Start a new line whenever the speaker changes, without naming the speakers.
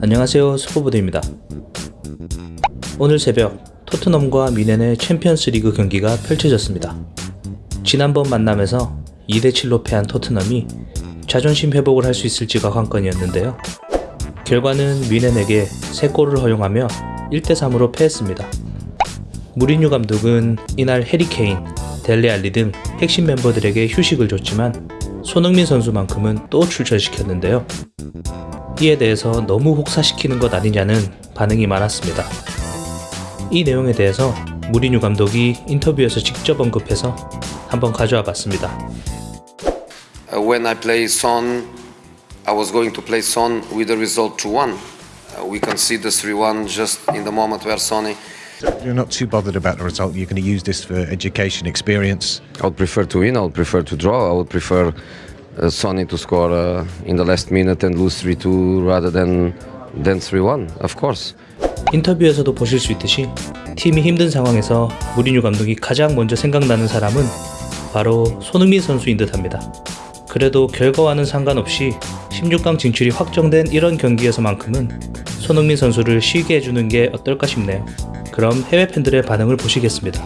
안녕하세요 스포보드입니다. 오늘 새벽 토트넘과 뮌헨의 챔피언스 리그 경기가 펼쳐졌습니다. 지난번 만남에서 2대7로 패한 토트넘이 자존심 회복을 할 수 있을지가 관건이었는데요. 결과는 뮌헨에게 3골을 허용하며 1대3으로 패했습니다. 무리뉴 감독은 이날 해리 케인, 델레 알리 등 핵심 멤버들에게 휴식을 줬지만 손흥민 선수만큼은 또 출전시켰는데요 이에 대해서 너무 혹사시키는 것 아니냐는 반응이 많았습니다. 이 내용에 대해서 무리뉴 감독이 인터뷰에서 직접 언급해서 한번 가져와 봤습니다.
Uh, when I play Son, I was going to play Son with the result 2 1. Uh, we conceded 3 1 just in the moment where Sonny.
You're not too bothered about the result. You're going to use this for education, experience.
I would prefer to win, I would prefer to draw, I would prefer Sonny to score uh, in the last minute and lose 3 2 rather than, than 3 1, of course.
인터뷰에서도 보실 수 있듯이 팀이 힘든 상황에서 무리뉴 감독이 가장 먼저 생각나는 사람은 바로 손흥민 선수인 듯합니다. 그래도 결과와는 상관없이 16강 진출이 확정된 이런 경기에서만큼은 손흥민 선수를 쉬게 해주는 게 어떨까 싶네요. 그럼 해외 팬들의 반응을 보시겠습니다.